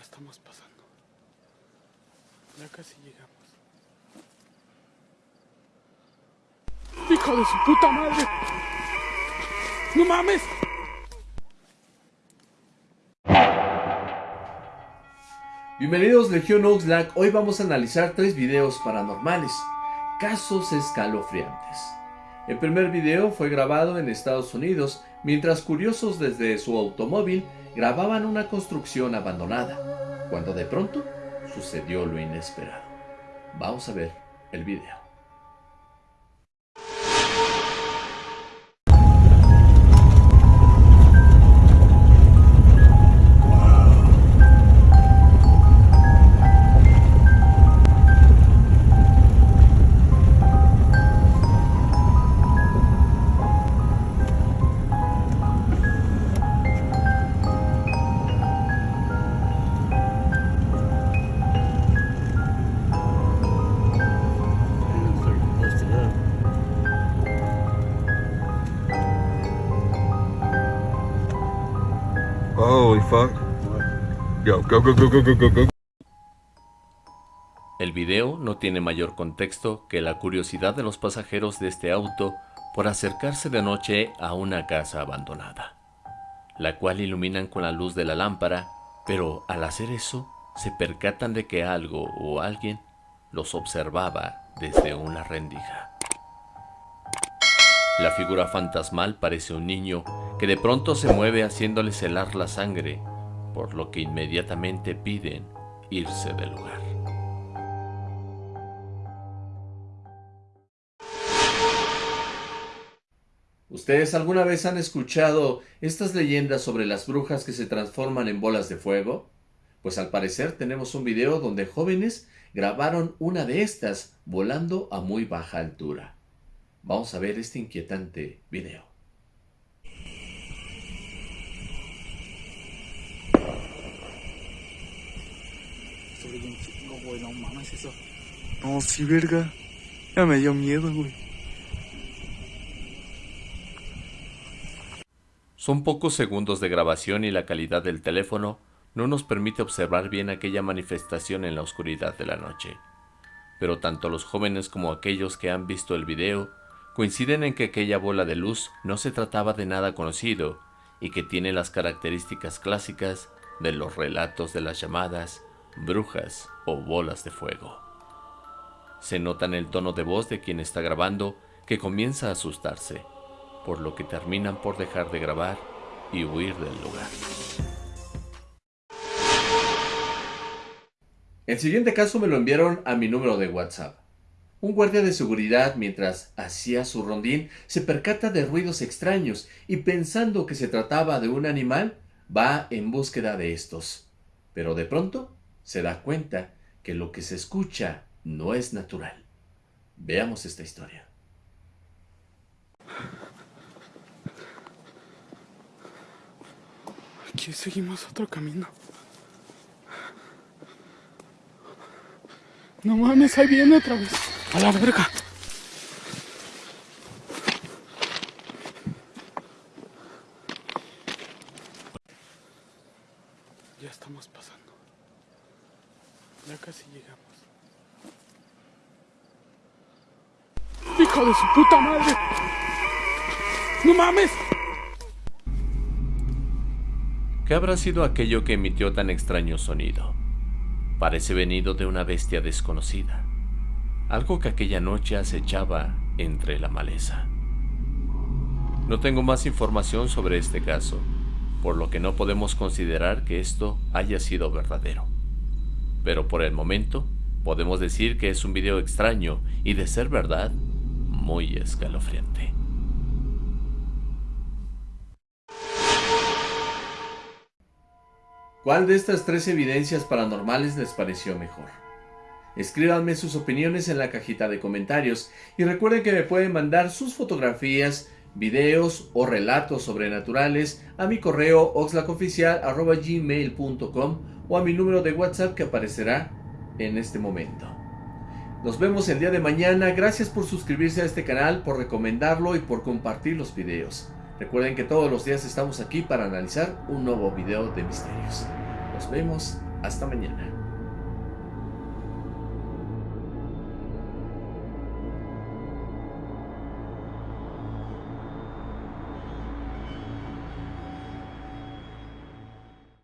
Estamos pasando. Ya casi llegamos. ¡Hijo de su puta madre! ¡No mames! Bienvenidos Legión Oxlack, hoy vamos a analizar tres videos paranormales, casos escalofriantes. El primer video fue grabado en Estados Unidos mientras curiosos desde su automóvil grababan una construcción abandonada, cuando de pronto sucedió lo inesperado. Vamos a ver el video. El video no tiene mayor contexto que la curiosidad de los pasajeros de este auto por acercarse de noche a una casa abandonada, la cual iluminan con la luz de la lámpara, pero al hacer eso se percatan de que algo o alguien los observaba desde una rendija. La figura fantasmal parece un niño que de pronto se mueve haciéndole helar la sangre, por lo que inmediatamente piden irse del lugar. ¿Ustedes alguna vez han escuchado estas leyendas sobre las brujas que se transforman en bolas de fuego? Pues al parecer tenemos un video donde jóvenes grabaron una de estas volando a muy baja altura. Vamos a ver este inquietante video. No, sí, verga. Ya me dio miedo, güey. Son pocos segundos de grabación y la calidad del teléfono no nos permite observar bien aquella manifestación en la oscuridad de la noche. Pero tanto los jóvenes como aquellos que han visto el video coinciden en que aquella bola de luz no se trataba de nada conocido y que tiene las características clásicas de los relatos de las llamadas brujas o bolas de fuego. Se nota en el tono de voz de quien está grabando que comienza a asustarse, por lo que terminan por dejar de grabar y huir del lugar. El siguiente caso me lo enviaron a mi número de WhatsApp. Un guardia de seguridad, mientras hacía su rondín, se percata de ruidos extraños y pensando que se trataba de un animal, va en búsqueda de estos. Pero de pronto se da cuenta que lo que se escucha no es natural. Veamos esta historia. Aquí seguimos otro camino. No mames, ahí viene otra vez. A la verga. Ya estamos pasando. Ya casi llegamos. ¡Hijo de su puta madre! ¡No mames! ¿Qué habrá sido aquello que emitió tan extraño sonido? Parece venido de una bestia desconocida, algo que aquella noche acechaba entre la maleza. No tengo más información sobre este caso, por lo que no podemos considerar que esto haya sido verdadero. Pero por el momento, podemos decir que es un video extraño y de ser verdad, muy escalofriante. ¿Cuál de estas tres evidencias paranormales les pareció mejor? Escríbanme sus opiniones en la cajita de comentarios y recuerden que me pueden mandar sus fotografías, videos o relatos sobrenaturales a mi correo oxlacoficial.gmail.com o a mi número de WhatsApp que aparecerá en este momento. Nos vemos el día de mañana. Gracias por suscribirse a este canal, por recomendarlo y por compartir los videos. Recuerden que todos los días estamos aquí para analizar un nuevo video de misterios. Nos vemos Hasta mañana.